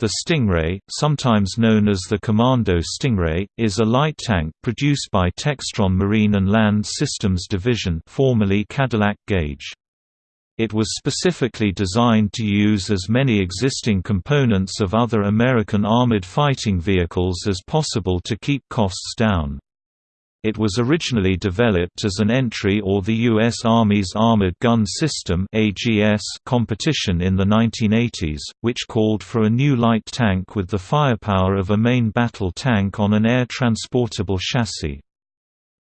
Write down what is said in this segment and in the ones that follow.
The Stingray, sometimes known as the Commando Stingray, is a light tank produced by Textron Marine and Land Systems Division formerly Cadillac Gage. It was specifically designed to use as many existing components of other American armored fighting vehicles as possible to keep costs down. It was originally developed as an entry or the U.S. Army's Armored Gun System competition in the 1980s, which called for a new light tank with the firepower of a main battle tank on an air-transportable chassis.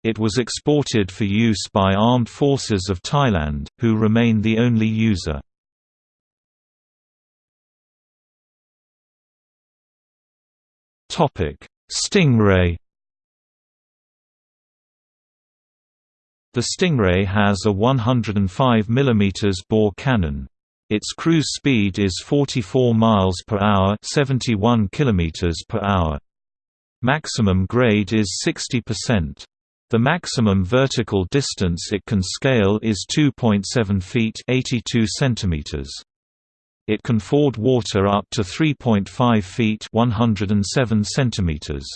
It was exported for use by Armed Forces of Thailand, who remain the only user. Stingray The Stingray has a 105 mm bore cannon. Its cruise speed is 44 miles per hour, 71 km per hour. Maximum grade is 60%. The maximum vertical distance it can scale is 2.7 feet 82 centimeters. It can ford water up to 3.5 feet 107 centimeters.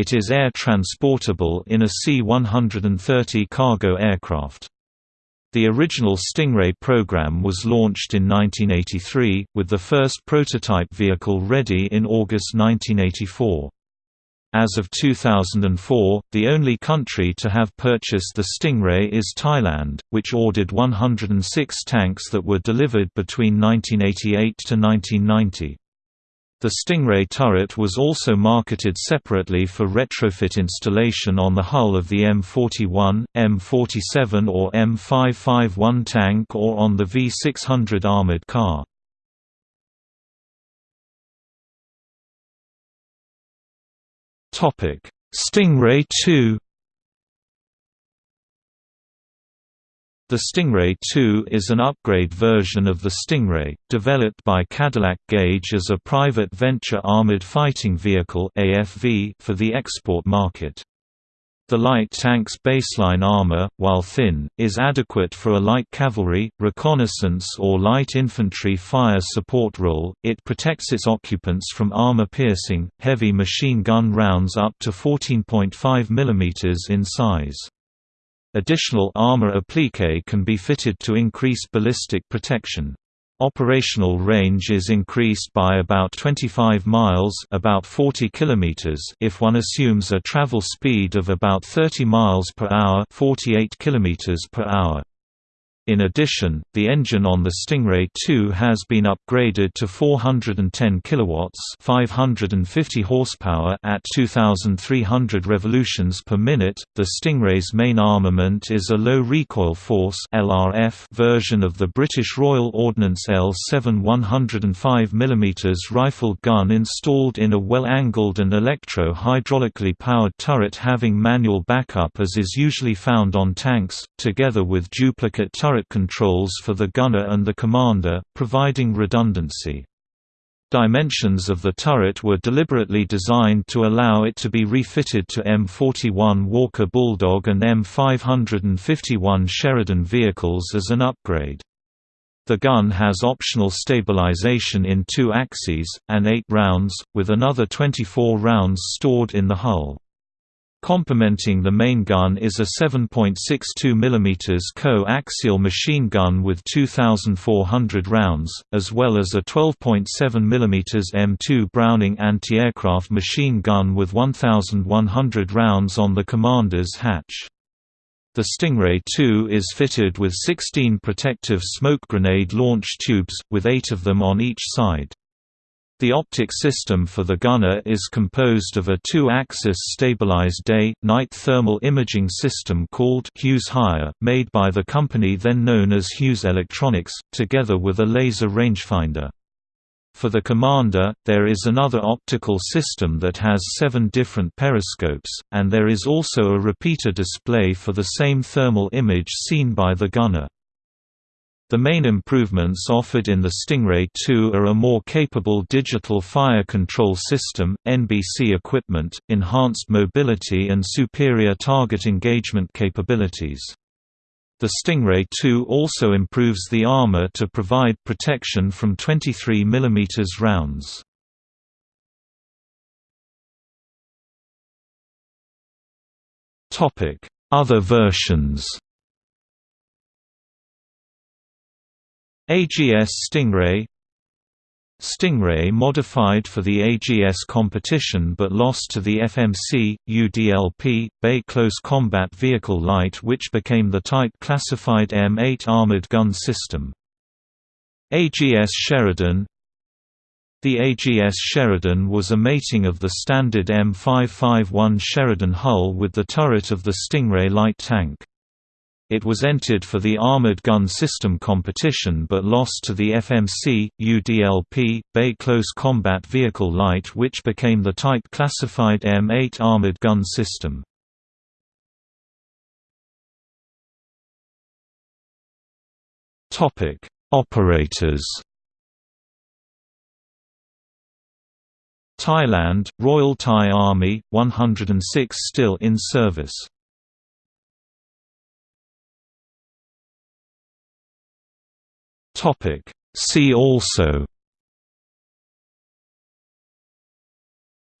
It is air transportable in a C-130 cargo aircraft. The original Stingray program was launched in 1983, with the first prototype vehicle ready in August 1984. As of 2004, the only country to have purchased the Stingray is Thailand, which ordered 106 tanks that were delivered between 1988 to 1990. The Stingray turret was also marketed separately for retrofit installation on the hull of the M41, M47 or M551 tank or on the V600 armored car. Stingray 2 The Stingray 2 is an upgrade version of the Stingray, developed by Cadillac Gage as a private venture armored fighting vehicle for the export market. The light tank's baseline armor, while thin, is adequate for a light cavalry, reconnaissance or light infantry fire support role. It protects its occupants from armor-piercing, heavy machine gun rounds up to 14.5 mm in size. Additional armor applique can be fitted to increase ballistic protection. Operational range is increased by about 25 miles about 40 kilometers if one assumes a travel speed of about 30 miles per hour 48 kilometers per hour. In addition, the engine on the Stingray 2 has been upgraded to 410 kilowatts, 550 horsepower at 2300 revolutions per minute. The Stingray's main armament is a low recoil force (LRF) version of the British Royal Ordnance L7 105 mm rifle gun installed in a well-angled and electro-hydraulically powered turret having manual backup as is usually found on tanks, together with duplicate turret turret controls for the gunner and the commander, providing redundancy. Dimensions of the turret were deliberately designed to allow it to be refitted to M41 Walker Bulldog and M551 Sheridan vehicles as an upgrade. The gun has optional stabilization in two axes, and eight rounds, with another 24 rounds stored in the hull. Complementing the main gun is a 7.62 mm co-axial machine gun with 2,400 rounds, as well as a 12.7 mm M2 Browning anti-aircraft machine gun with 1,100 rounds on the commander's hatch. The Stingray 2 is fitted with 16 protective smoke grenade launch tubes, with eight of them on each side. The optic system for the gunner is composed of a two-axis stabilized day-night thermal imaging system called Hughes HIRE, made by the company then known as Hughes Electronics, together with a laser rangefinder. For the commander, there is another optical system that has seven different periscopes, and there is also a repeater display for the same thermal image seen by the gunner. The main improvements offered in the Stingray 2 are a more capable digital fire control system, NBC equipment, enhanced mobility and superior target engagement capabilities. The Stingray 2 also improves the armor to provide protection from 23 mm rounds. Other versions AGS Stingray Stingray modified for the AGS competition but lost to the FMC, UDLP, Bay Close Combat Vehicle Light which became the Type Classified M8 armored gun system. AGS Sheridan The AGS Sheridan was a mating of the standard M551 Sheridan hull with the turret of the Stingray light tank. It was entered for the Armored Gun System competition but lost to the FMC, UDLP, Bay Close Combat Vehicle Light which became the Type Classified M8 Armored Gun System. Operators Thailand, Royal Thai Army, 106 still in service Topic. See also.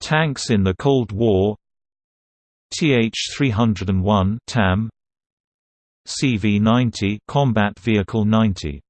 Tanks in the Cold War. TH-301 TAM CV-90 Combat Vehicle 90